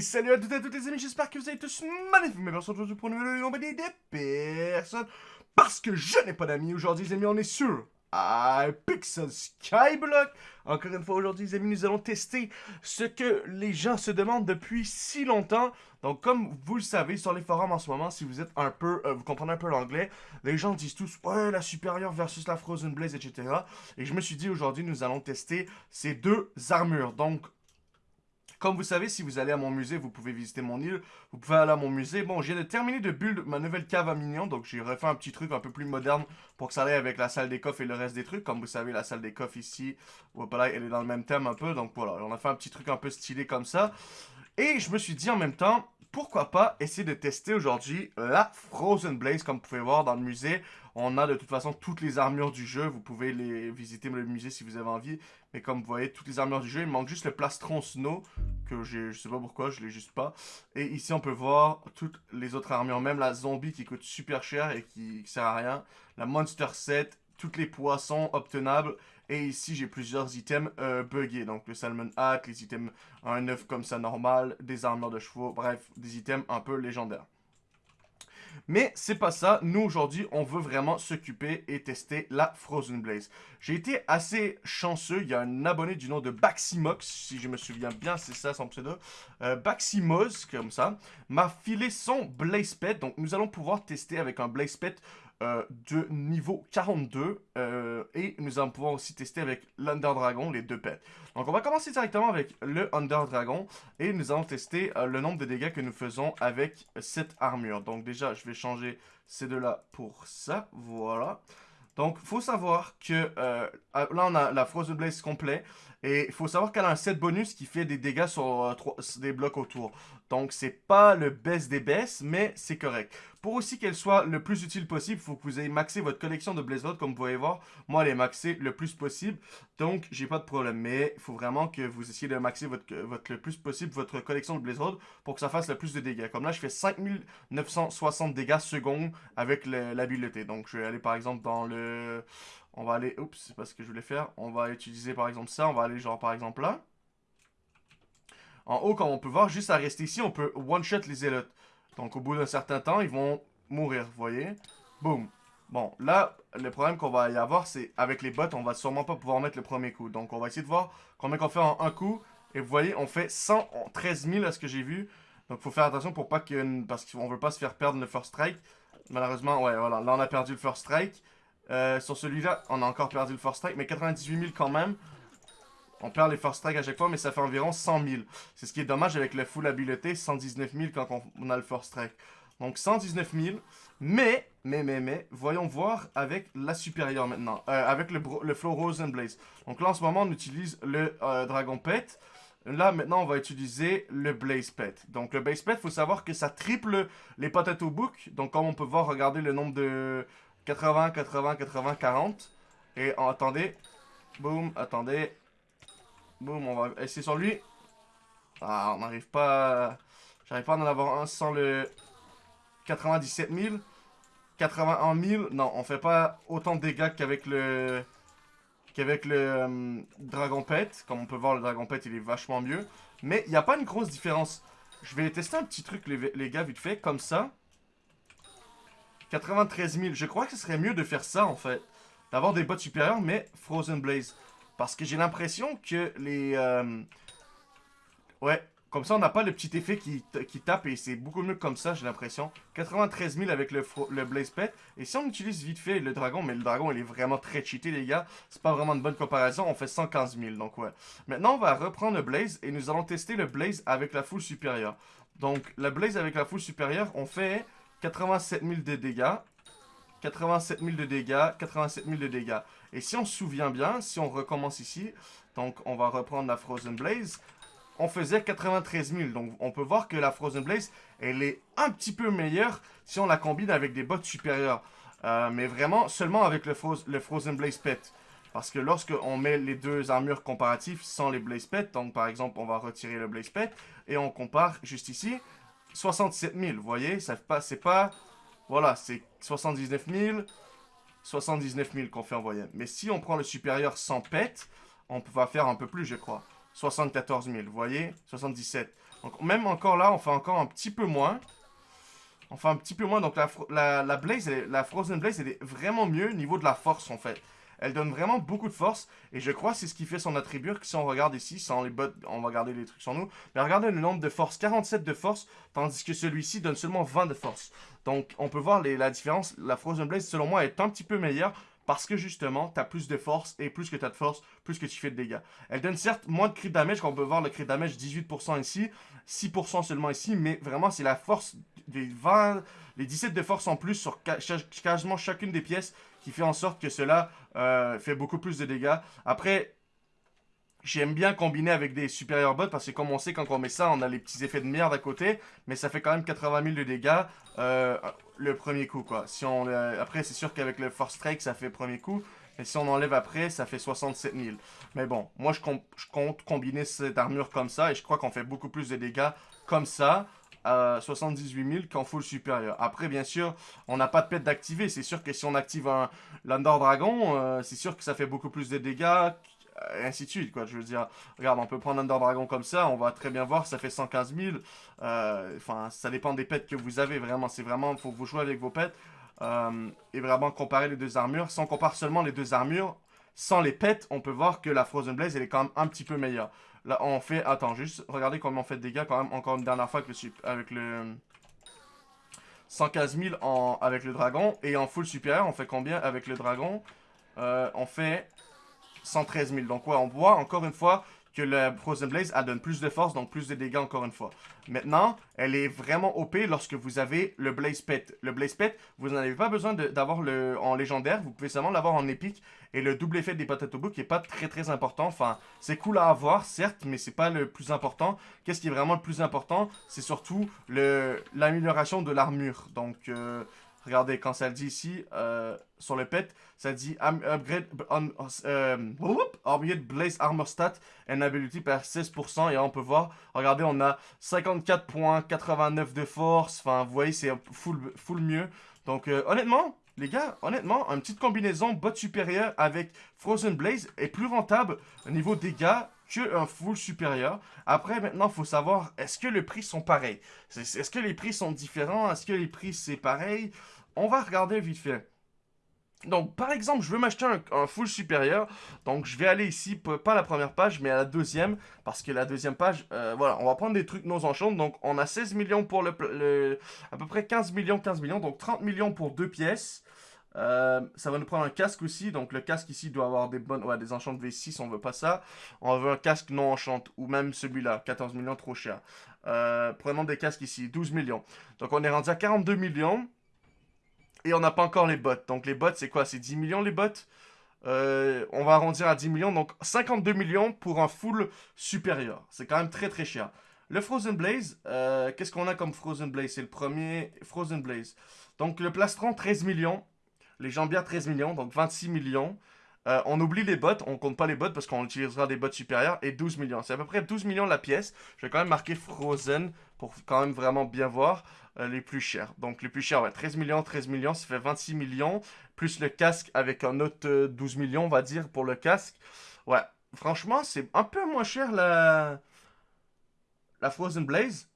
Salut à toutes et à toutes les amis, j'espère que vous allez tous magnifiques. Mais merci aujourd'hui pour une nouvelle compagnie des personnes. Parce que je n'ai pas d'amis aujourd'hui, les amis, on est sur Pixel Skyblock. Encore une fois, aujourd'hui, les amis, nous allons tester ce que les gens se demandent depuis si longtemps. Donc, comme vous le savez, sur les forums en ce moment, si vous êtes un peu, euh, vous comprenez un peu l'anglais, les gens disent tous, ouais, la supérieure versus la Frozen Blaze, etc. Et je me suis dit, aujourd'hui, nous allons tester ces deux armures. Donc, comme vous savez, si vous allez à mon musée, vous pouvez visiter mon île. Vous pouvez aller à mon musée. Bon, j'ai terminé de build ma nouvelle cave à minions. Donc, j'ai refait un petit truc un peu plus moderne pour que ça aille avec la salle des coffres et le reste des trucs. Comme vous savez, la salle des coffres ici, voilà, elle est dans le même thème un peu. Donc, voilà, on a fait un petit truc un peu stylé comme ça. Et je me suis dit en même temps, pourquoi pas essayer de tester aujourd'hui la Frozen Blaze. Comme vous pouvez voir dans le musée, on a de toute façon toutes les armures du jeu. Vous pouvez les visiter le musée si vous avez envie. Mais comme vous voyez, toutes les armures du jeu, il manque juste le plastron snow que je sais pas pourquoi, je l'ai juste pas. Et ici, on peut voir toutes les autres armures, même la zombie qui coûte super cher et qui, sert à rien. La monster set, toutes les poissons obtenables. Et ici, j'ai plusieurs items euh, buggés. Donc, le Salmon Hat, les items 1-9 comme ça normal, des armures de chevaux, bref, des items un peu légendaires. Mais c'est pas ça. Nous, aujourd'hui, on veut vraiment s'occuper et tester la Frozen Blaze. J'ai été assez chanceux. Il y a un abonné du nom de Baximox, si je me souviens bien, c'est ça son pseudo. Euh, Baximoz, comme ça, m'a filé son Blaze Pet. Donc, nous allons pouvoir tester avec un Blaze Pet euh, de niveau 42 euh, et nous allons pouvoir aussi tester avec l'Under Dragon, les deux pets. Donc on va commencer directement avec le Under Dragon et nous allons tester euh, le nombre de dégâts que nous faisons avec cette armure. Donc déjà je vais changer ces deux-là pour ça, voilà. Donc, faut savoir que là, on a la Frozen Blaze complet. Et il faut savoir qu'elle a un set bonus qui fait des dégâts sur des blocs autour. Donc, c'est pas le best des best, mais c'est correct. Pour aussi qu'elle soit le plus utile possible, il faut que vous ayez maxé votre collection de Blaze comme vous pouvez voir. Moi, elle est maxée le plus possible, donc j'ai pas de problème. Mais il faut vraiment que vous essayez de maxer votre, votre, le plus possible votre collection de Blaze pour que ça fasse le plus de dégâts. Comme là, je fais 5960 dégâts secondes avec l'habileté. Donc, je vais aller par exemple dans le... On va aller... Oups, c'est pas ce que je voulais faire. On va utiliser par exemple ça. On va aller genre par exemple là. En haut, comme on peut voir, juste à rester ici, on peut one-shot les zélotes. Donc, au bout d'un certain temps, ils vont mourir, vous voyez? Boum. Bon, là, le problème qu'on va y avoir, c'est avec les bots, on va sûrement pas pouvoir mettre le premier coup. Donc, on va essayer de voir combien qu'on fait en un coup. Et vous voyez, on fait 113 000 à ce que j'ai vu. Donc, faut faire attention pour pas que... Parce qu'on veut pas se faire perdre le first strike. Malheureusement, ouais, voilà. Là, on a perdu le first strike. Euh, sur celui-là, on a encore perdu le first strike. Mais 98 000 quand même. On perd les first strike à chaque fois, mais ça fait environ 100 000. C'est ce qui est dommage avec le full habileté, 119 000 quand on a le first strike. Donc 119 000. Mais, mais, mais, mais, voyons voir avec la supérieure maintenant. Euh, avec le, le Flow Rose and Blaze. Donc là, en ce moment, on utilise le euh, Dragon Pet. Là, maintenant, on va utiliser le Blaze Pet. Donc, le Blaze Pet, il faut savoir que ça triple les Potato Book. Donc, comme on peut voir, regardez le nombre de 80, 80, 80, 40. Et attendez. Boum, attendez. Boum, on va essayer sur lui. Ah, on n'arrive pas... J'arrive pas à en avoir un sans le 97 000. 81 000. Non, on fait pas autant de dégâts qu'avec le... Qu'avec le euh, Dragon Pet. Comme on peut voir, le Dragon Pet, il est vachement mieux. Mais il n'y a pas une grosse différence. Je vais tester un petit truc, les, les gars, vite fait, comme ça. 93 000. Je crois que ce serait mieux de faire ça, en fait. D'avoir des bots supérieurs, mais Frozen Blaze. Parce que j'ai l'impression que les... Euh, ouais, comme ça on n'a pas le petit effet qui, qui tape et c'est beaucoup mieux comme ça j'ai l'impression. 93 000 avec le, le Blaze Pet. Et si on utilise vite fait le dragon, mais le dragon il est vraiment très cheaté les gars. C'est pas vraiment une bonne comparaison, on fait 115 000 donc ouais. Maintenant on va reprendre le Blaze et nous allons tester le Blaze avec la foule supérieure. Donc le Blaze avec la foule supérieure on fait 87 000 de dégâts. 87 000 de dégâts, 87 000 de dégâts. Et si on se souvient bien, si on recommence ici, donc on va reprendre la Frozen Blaze, on faisait 93 000. Donc on peut voir que la Frozen Blaze, elle est un petit peu meilleure si on la combine avec des bottes supérieures. Euh, mais vraiment seulement avec le, le Frozen Blaze Pet. Parce que lorsque on met les deux armures comparatives sans les Blaze Pet, donc par exemple on va retirer le Blaze Pet, et on compare juste ici, 67 000, vous voyez, c'est pas, pas voilà, c'est 79 000, 79 000 qu'on fait en moyenne. Mais si on prend le supérieur sans pet, on va faire un peu plus, je crois. 74 000, vous voyez 77. Donc même encore là, on fait encore un petit peu moins. On fait un petit peu moins, donc la, la, Blaze, la Frozen Blaze, elle est vraiment mieux au niveau de la force, en fait. Elle donne vraiment beaucoup de force. Et je crois que c'est ce qui fait son attribut. Si on regarde ici, sans les bots, on va regarder les trucs sur nous. Mais regardez le nombre de force. 47 de force. Tandis que celui-ci donne seulement 20 de force. Donc on peut voir la différence. La Frozen Blaze, selon moi, est un petit peu meilleure. Parce que justement, tu as plus de force, et plus que tu as de force, plus que tu fais de dégâts. Elle donne certes moins de crit damage, on peut voir le crit damage 18% ici, 6% seulement ici, mais vraiment c'est la force des 20, les 17 de force en plus sur quasiment chacune des pièces qui fait en sorte que cela euh, fait beaucoup plus de dégâts. Après, j'aime bien combiner avec des supérieurs bots parce que comme on sait, quand on met ça, on a les petits effets de merde à côté, mais ça fait quand même 80 000 de dégâts euh, le premier coup, quoi. Si on, après, c'est sûr qu'avec le Force Strike, ça fait premier coup, mais si on enlève après, ça fait 67 000. Mais bon, moi, je compte combiner cette armure comme ça, et je crois qu'on fait beaucoup plus de dégâts comme ça à 78 000 qu'en full supérieur. Après, bien sûr, on n'a pas de pet d'activer. C'est sûr que si on active un l'Under Dragon, euh, c'est sûr que ça fait beaucoup plus de dégâts, et ainsi de suite, quoi. Je veux dire, regarde, on peut prendre Under Dragon comme ça, on va très bien voir, ça fait 115 000. Euh, enfin, ça dépend des pets que vous avez, vraiment. C'est vraiment, faut vous jouer avec vos pets. Euh, et vraiment comparer les deux armures. Si on compare seulement les deux armures, sans les pets, on peut voir que la Frozen Blaze, elle est quand même un petit peu meilleure. Là, on fait... Attends, juste regardez combien on fait de dégâts quand même encore une dernière fois avec le... Avec le 115 000 en, avec le dragon. Et en full supérieur, on fait combien avec le dragon? Euh, On fait 113 000. Donc ouais, on voit encore une fois que la Frozen Blaze, elle donne plus de force, donc plus de dégâts encore une fois. Maintenant, elle est vraiment OP lorsque vous avez le Blaze Pet. Le Blaze Pet, vous n'avez pas besoin d'avoir le en légendaire, vous pouvez seulement l'avoir en épique. Et le double effet des Potato Book n'est pas très très important. Enfin, c'est cool à avoir, certes, mais c'est pas le plus important. Qu'est-ce qui est vraiment le plus important? C'est surtout l'amélioration de l'armure. Donc, euh, Regardez, quand ça le dit ici, euh, sur le pet, ça dit upgrade on, euh, Blaze Armor Stat and Ability par 16%. Et on peut voir, regardez, on a 54.89 de force. Enfin, vous voyez, c'est full, full mieux. Donc, euh, honnêtement, les gars, honnêtement, une petite combinaison bot supérieur avec Frozen Blaze est plus rentable au niveau dégâts un full supérieur. Après, maintenant, faut savoir, est-ce que les prix sont pareils? Est-ce que les prix sont différents? Est-ce que les prix, c'est pareil? On va regarder vite fait. Donc, par exemple, je veux m'acheter un, full supérieur. Donc, je vais aller ici, pas la première page, mais à la deuxième. Parce que la deuxième page, euh, voilà, on va prendre des trucs nos enchantes. Donc, on a 16 millions pour le, le, À peu près 15 millions, 15 millions. Donc, 30 millions pour deux pièces. Euh, ça va nous prendre un casque aussi. Donc le casque ici doit avoir des bonnes... Ouais, des enchantes V6, on veut pas ça. On veut un casque non enchante. Ou même celui-là, 14 millions, trop cher. Euh, prenons des casques ici, 12 millions. Donc on est rendu à 42 millions. Et on n'a pas encore les bots. Donc les bots, c'est quoi? C'est 10 millions les bots euh, on va arrondir à 10 millions, donc 52 millions pour un full supérieur. C'est quand même très très cher. Le Frozen Blaze, qu'est-ce qu'on a comme Frozen Blaze? C'est le premier Frozen Blaze. Donc le plastron, 13 millions. Les jambières, 13 millions, donc 26 millions. Euh, on oublie les bots, on compte pas les bots parce qu'on utilisera des bots supérieurs et 12 millions. C'est à peu près 12 millions la pièce. Je vais quand même marquer Frozen pour quand même vraiment bien voir euh, les plus chers. Donc les plus chers, ouais, 13 millions, 13 millions, ça fait 26 millions. Plus le casque avec un autre 12 euh, millions, on va dire, pour le casque. Ouais, franchement, c'est un peu moins cher la, la Frozen Blaze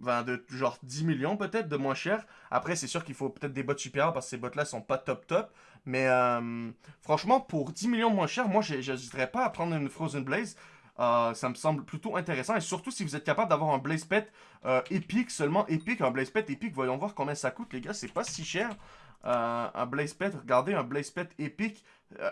de genre 10 millions peut-être de moins cher. Après, c'est sûr qu'il faut peut-être des bots supérieurs parce que ces bots-là sont pas top top. Mais euh, franchement, pour 10 millions moins cher, moi, j'hésiterais pas à prendre une Frozen Blaze. Euh, ça me semble plutôt intéressant. Et surtout, si vous êtes capable d'avoir un Blaze Pet euh, épique, seulement épique, un Blaze Pet épique, voyons voir combien ça coûte, les gars. C'est pas si cher. Un Blaze Pet, regardez, un Blaze Pet épique,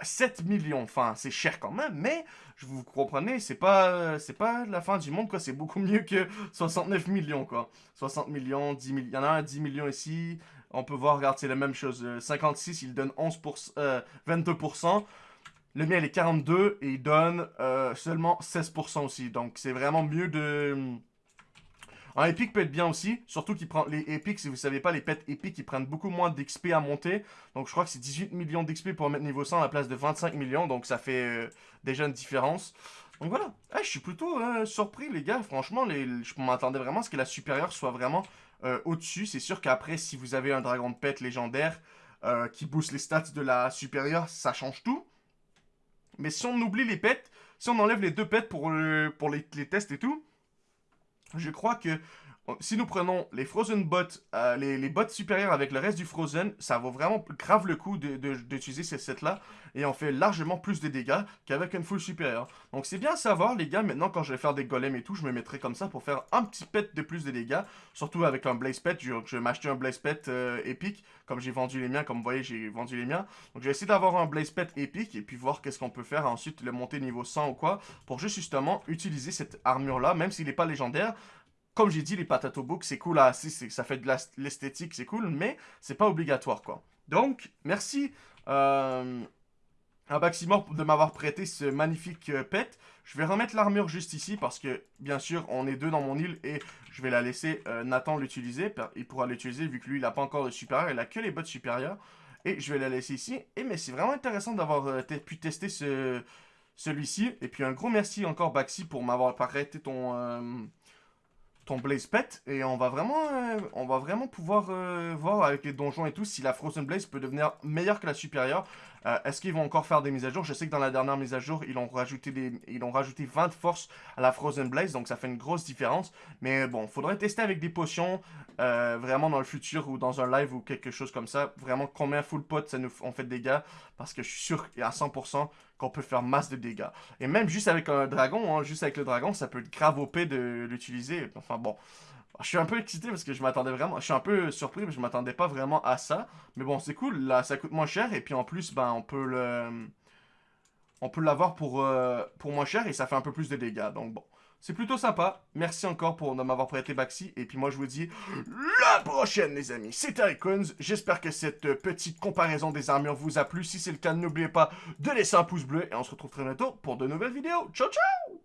7 millions. Enfin, c'est cher quand même, mais je vous comprenez, c'est pas c'est pas la fin du monde. C'est beaucoup mieux que 69 millions, quoi. 60 millions, 10 millions. Il y en a un 10 millions ici. On peut voir, regarde, c'est la même chose. 56, il donne 11%, 22%. Le mien, il est 42 et il donne euh, seulement 16% aussi. Donc, c'est vraiment mieux de un épique peut être bien aussi, surtout qu'il prend les épiques, si vous savez pas, les pets épiques, ils prennent beaucoup moins d'XP à monter. Donc je crois que c'est 18 millions d'XP pour mettre niveau 100 à la place de 25 millions, donc ça fait euh, déjà une différence. Donc voilà, je suis plutôt euh, surpris les gars, franchement, je m'attendais vraiment à ce que la supérieure soit vraiment euh, au-dessus. C'est sûr qu'après, si vous avez un dragon de pet légendaire qui booste les stats de la supérieure, ça change tout. Mais si on oublie les pets, si on enlève les deux pets pour, pour les, les tests et tout, je crois que si nous prenons les Frozen Bots, euh, les, bots supérieurs avec le reste du Frozen, ça vaut vraiment grave le coup d'utiliser ces sets-là. Et on fait largement plus de dégâts qu'avec une full supérieure. Donc c'est bien à savoir, les gars, maintenant quand je vais faire des golems et tout, je me mettrai comme ça pour faire un petit pet de plus de dégâts. Surtout avec un Blaze Pet, je, vais m'acheter un Blaze Pet euh, épique, comme j'ai vendu les miens, comme vous voyez, j'ai vendu les miens. Donc je vais essayer d'avoir un Blaze Pet épique et puis voir qu'est-ce qu'on peut faire ensuite, le monter niveau 100 ou quoi, pour juste justement utiliser cette armure-là, même s'il n'est pas légendaire comme j'ai dit, les patato books, c'est cool à ça fait de l'esthétique, c'est cool, mais c'est pas obligatoire, quoi. Donc, merci euh, à Baximor de m'avoir prêté ce magnifique euh, pet. Je vais remettre l'armure juste ici, parce que, bien sûr, on est deux dans mon île, et je vais la laisser euh, Nathan l'utiliser. Il pourra l'utiliser, vu que lui, il n'a pas encore de supérieur, il a que les bottes supérieures. Et je vais la laisser ici. Et mais c'est vraiment intéressant d'avoir pu tester ce celui-ci. Et puis un gros merci encore Baxi pour m'avoir prêté ton ton Blaze Pet et on va vraiment, euh, on va vraiment pouvoir euh, voir avec les donjons et tout si la Frozen Blaze peut devenir meilleure que la supérieure. Euh, est-ce qu'ils vont encore faire des mises à jour? Je sais que dans la dernière mise à jour, ils ont rajouté, des, ils ont rajouté 20 forces à la Frozen Blaze, donc ça fait une grosse différence. Mais bon, faudrait tester avec des potions, vraiment dans le futur ou dans un live ou quelque chose comme ça. Vraiment combien full pot ça nous on fait de dégâts, parce que je suis sûr à 100% qu'on peut faire masse de dégâts. Et même juste avec un dragon, hein, juste avec le dragon, ça peut être grave OP de l'utiliser. Enfin bon, je suis un peu excité parce que je m'attendais vraiment, je suis un peu surpris mais je m'attendais pas vraiment à ça. Mais bon, c'est cool, là ça coûte moins cher et puis en plus, ben on peut le... On peut l'avoir pour, euh, pour moins cher et ça fait un peu plus de dégâts, donc bon. C'est plutôt sympa. Merci encore pour m'avoir prêté Baxi. Et puis moi, je vous dis la prochaine, les amis. C'était Icons. J'espère que cette petite comparaison des armures vous a plu. Si c'est le cas, n'oubliez pas de laisser un pouce bleu. Et on se retrouve très bientôt pour de nouvelles vidéos. Ciao, ciao